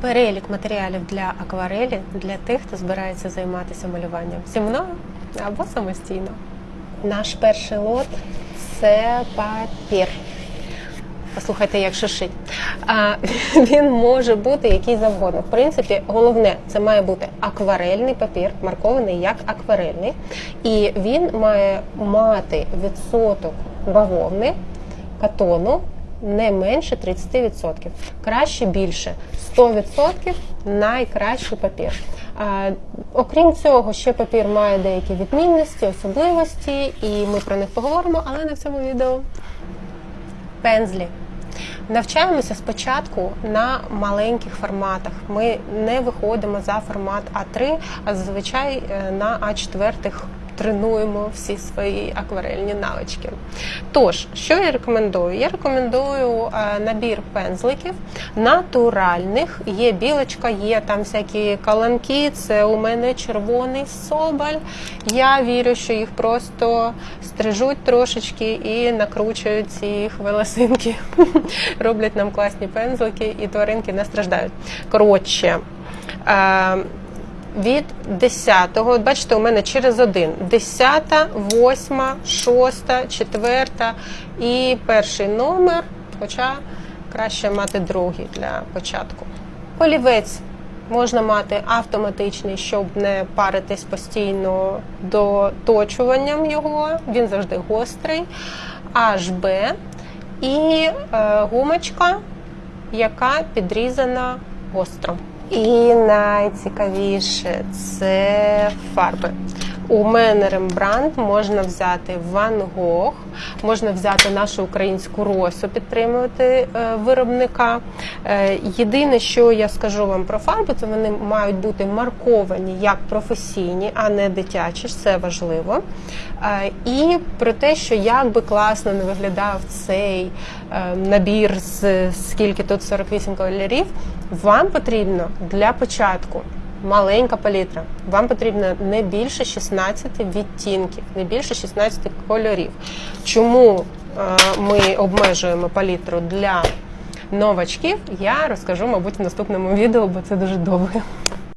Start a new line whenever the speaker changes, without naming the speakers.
Перелік матеріалів для акварелі для тих, хто збирається займатися малюванням зі мною або самостійно. Наш перший лот це папір. Послухайте, як шишить. А, він може бути який завгодно. В принципі, головне, це має бути акварельний папір, маркований як акварельний. І він має мати відсоток бавовни, катону не менше 30%. Краще більше 100% найкращий папір. Окрім цього, ще папір має деякі відмінності, особливості, і ми про них поговоримо, але не в цьому відео. Пензлі. Навчаємося спочатку на маленьких форматах. Ми не виходимо за формат А3, а зазвичай е, на А4 тренуємо всі свої акварельні навички. Тож, що я рекомендую? Я рекомендую е, набір пензликів натуральних. Є білочка, є там всякі каланки. Це у мене червоний соболь. Я вірю, що їх просто стрижуть трошечки і накручують ці хвилесинки. Роблять нам класні пензлики, і тваринки не страждають. Коротше. Від 10-го, от бачите, у мене через один. 10, 8, 6, 4 і перший номер, хоча краще мати другий для початку. Олівець можна мати автоматичний, щоб не паритись постійно доточуванням його. Він завжди гострий. HB і е, гумочка, яка підрізана гостро. І найцікавіше це фарби. У мене Рембрандт можна взяти Ван Гог, можна взяти нашу українську росу, підтримувати е, виробника. Е, єдине, що я скажу вам про фарби, це вони мають бути марковані як професійні, а не дитячі. Це важливо. Е, і про те, що як би класно не виглядав цей набір з скільки тут 48 кольорів, вам потрібно для початку маленька палітра. Вам потрібно не більше 16 відтінків, не більше 16 кольорів. Чому е, ми обмежуємо палітру для новачків, я розкажу, мабуть, в наступному відео, бо це дуже довго.